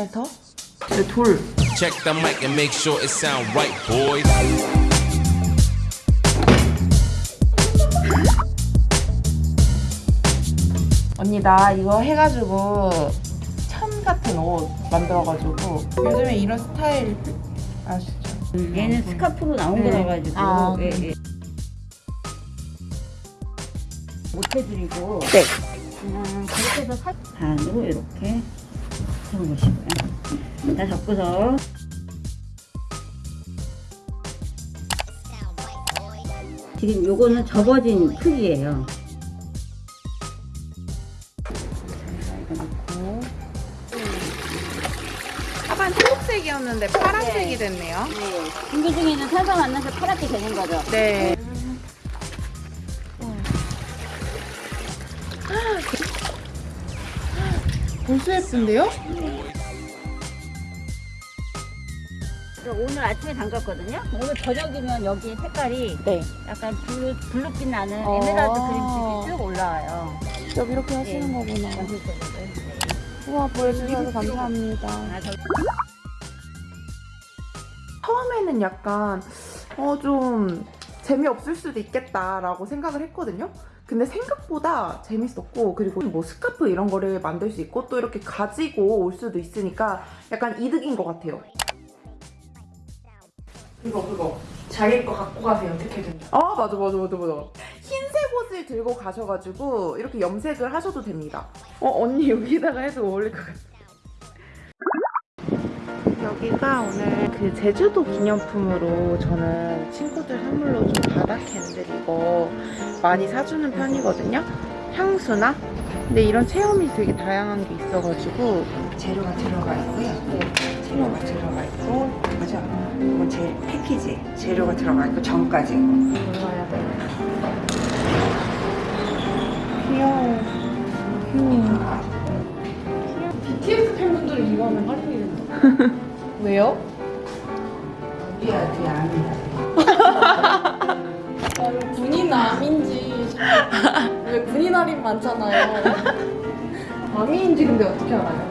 톤에서 네, 돌 Check the mic and make sure it sound right, boys. 언니 나 이거 해가지고 천 같은 옷 만들어가지고 요즘에 이런 스타일 아시죠? 얘는 스카프로 나온 네. 거라 가지고 아. 예, 예. 못 해드리고 네. 그냥 그렇게 해서 살 반으로 이렇게 접어보시고요. 다 접고서 지금 요거는 접어진 크기예요. 이거 넣고 하반 초록색이었는데 파란색이 됐네요. 네. 중계 중에는 살살 만나서 파랗게 되는 거죠. 네. 벌써 예쁜데요? 오늘 아침에 담갔거든요. 오늘 저녁이면 여기 색깔이 네. 약간 blue, blue빛 나는 어. 에메랄드 green색이 쭉 올라와요. 여기 이렇게 하시는 네. 거구나. 전체적으로. 우와 보여주셔서 감사합니다. 아, 저 처음에는 약간 어 좀 재미없을 수도 있겠다라고 생각을 했거든요. 근데 생각보다 재밌었고 그리고 뭐 스카프 이런 거를 만들 수 있고 또 이렇게 가지고 올 수도 있으니까 약간 이득인 것 같아요. 그거 그거 자기 거 갖고 가세요 어떻게든. 아 맞아 맞아 맞아 맞아. 흰색 옷을 들고 가셔가지고 이렇게 염색을 하셔도 됩니다. 어 언니 여기다가 해도 어울릴 것 같아. 여기가 오늘 그 제주도 기념품으로 저는 친구들 선물로 좀 캔들 이거 많이 사주는 편이거든요. 향수나? 근데 이런 체험이 되게 다양한 게 있어가지고 재료가 들어가 있고요. 재료가 들어가 있고, 그죠? 이건 제 패키지. 재료가 들어가 있고, 전까지. 골라야 돼. 귀여워. 귀여워. BTS 팬분들은 이거 하면 활용이 된다. 왜요? 뒤야, 뒤에 압니다. 군인 암인지 왜 군인 할인 많잖아요. 암인지 근데 어떻게 알아요?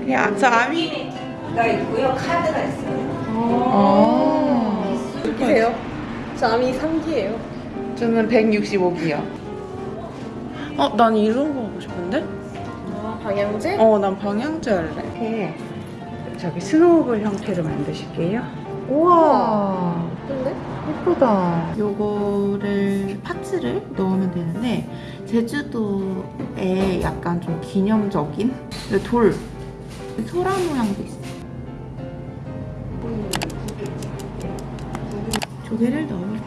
그냥 저 아미. 가 있고요. 카드가 있어요. 아. 이세요? 저 암이 3기예요. 저는 165기요. 어, 난 이런 거 하고 싶은데? 아 방향제? 어, 난 방향제 할래. 이렇게 저기 스노우볼 형태로 만드실게요. 우와. 근데? 예쁘다. 요거를 파츠를 넣으면 되는데 제주도에 약간 좀 기념적인 근데 돌 소라 모양도 있어. 조개를 넣으면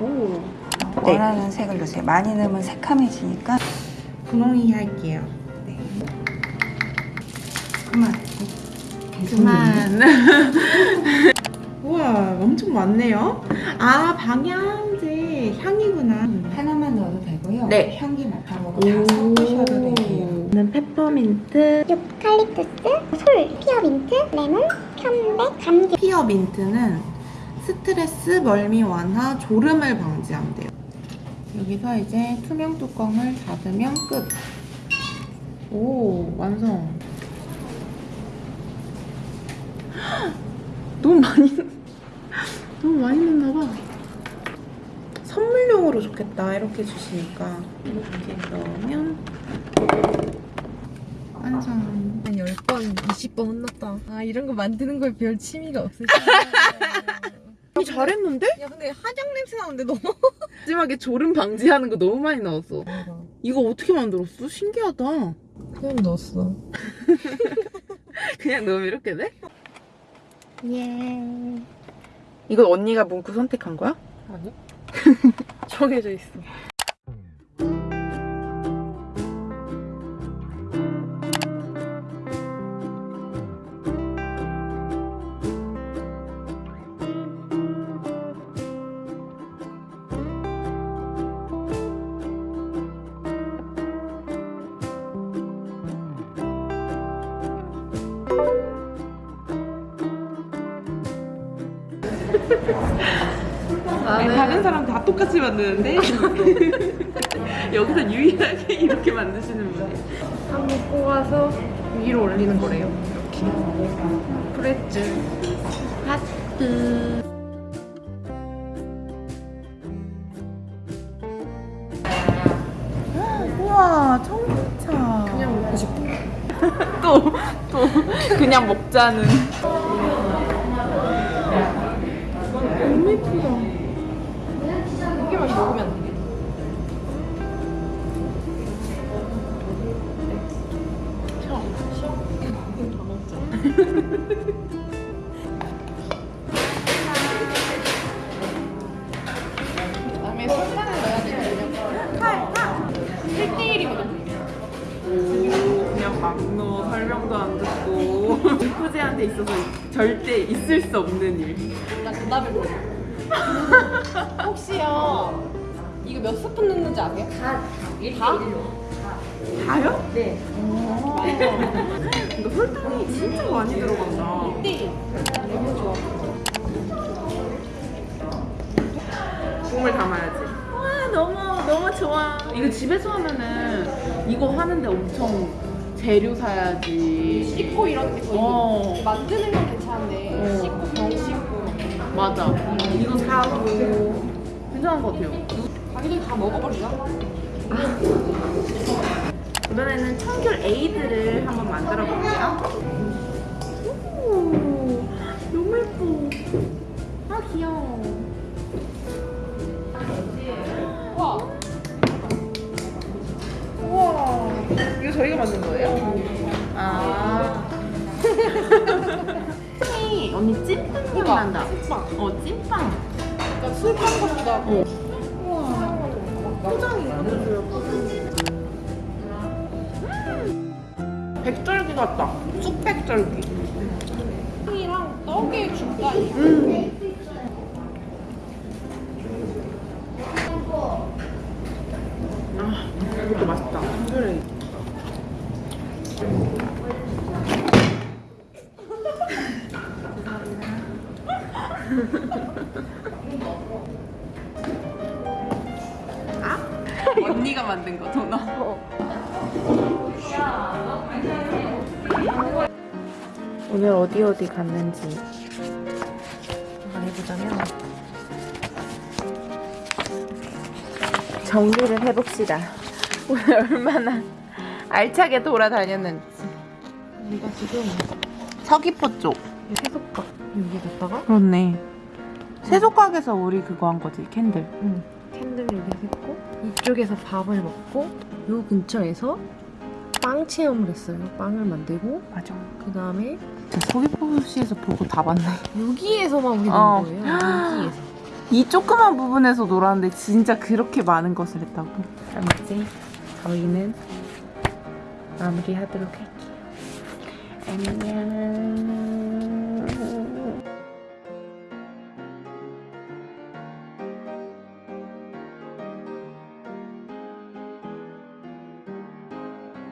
오 원하는 색을 넣으세요. 많이 넣으면 새카매지니까. 분홍이 할게요. 네. 그만. 그만. 우와 엄청 많네요. 아 방향제 향이구나. 하나만 넣어도 되고요. 네. 향기 맡아보고 다 섞으셔도 되고요. 는 페퍼민트, 유칼립투스, 솔, 스피어민트, 레몬, 편백, 감귤 스피어민트는 스트레스, 멀미 완화, 졸음을 방지한대요. 여기서 이제 투명 뚜껑을 닫으면 끝. 오, 완성. 헉, 너무 많이, 너무 많이 넣나 봐. 선물용으로 좋겠다, 이렇게 주시니까. 이렇게 넣으면 완성. 한 10번, 20번 혼났다. 아 이런 거 만드는 거에 별 취미가 없으시네. 잘했는데? 야 근데 화장 냄새 나는데 너무 마지막에 졸음 방지하는 거 너무 많이 넣었어. 이거 어떻게 만들었어? 신기하다. 그냥 넣었어. 그냥 넣으면 이렇게 돼? 예. 이거 언니가 문구 선택한 거야? 아니? 정해져 있어. 아니, 다른 사람 다 똑같이 만드는데 여기서 유일하게 이렇게 만드시는 분이 한번 뽑아서 위로 올리는 거래요. 이렇게. 프레츠. 하트. 우와 청국차. 그냥 먹고 싶어. 또또 그냥 먹자는. 다음에 설탕을 넣어야 되거든요. 설탕. 1대1이거든요. 그냥 막 넣어 설명도 안 듣고 후제한테 있어서 절대 있을 수 없는 일. 나 그다음에 뭐야? 혹시요 이거 몇 스푼 넣는지 아세요? 다. 다? 다요? 네. 근데 설탕이 진짜 많이 들어간다. 네. 너무 좋아. 국물 담아야지. 와 너무 너무 좋아. 이거 집에서 하면은 이거 하는데 엄청 재료 사야지. 씻고 이런 게 거의 어 만드는 건 괜찮은데 어. 씻고 병 씻고 맞아. 이거 사고 괜찮은 것 같아요. 자기들 다 먹어버리자. 이번에는 청귤 에이드를 한번 만들어 볼게요. 오, 너무 예뻐. 아 귀여워. 와. 우와. 이거 저희가 만든 거예요? 아. 언니 찐빵 향 난다. 찐빵. 어 찐빵. 그러니까 술빵 같기도 하고. 우와. 포장이 이것도 줘요. 백절기 같다. 쑥백절기. 빵이랑 떡의 중간이. 아, 이것도 맛있다. 그래. 아? 언니가 만든 거 도넛. 오늘 어디 어디 갔는지 말해보자면 정리를 해봅시다. 오늘 얼마나 알차게 돌아다녔는지. 우리가 지금 서귀포 쪽. 세속각 여기에다가 그렇네. 쇠소깍에서 우리 그거 한 거지, candle. Candle 여기서 했고 이쪽에서 밥을 먹고 요 근처에서 빵 체험을 했어요. 빵을 만들고 맞아. 그 다음에 저 서귀포시에서 볼 거 다 봤네. 여기에서만 우리 어. 논 거예요. 여기에서. 이 조그만 부분에서 놀았는데 진짜 그렇게 많은 것을 했다고. 그럼 이제 저희는 마무리하도록 할게요. 안녕.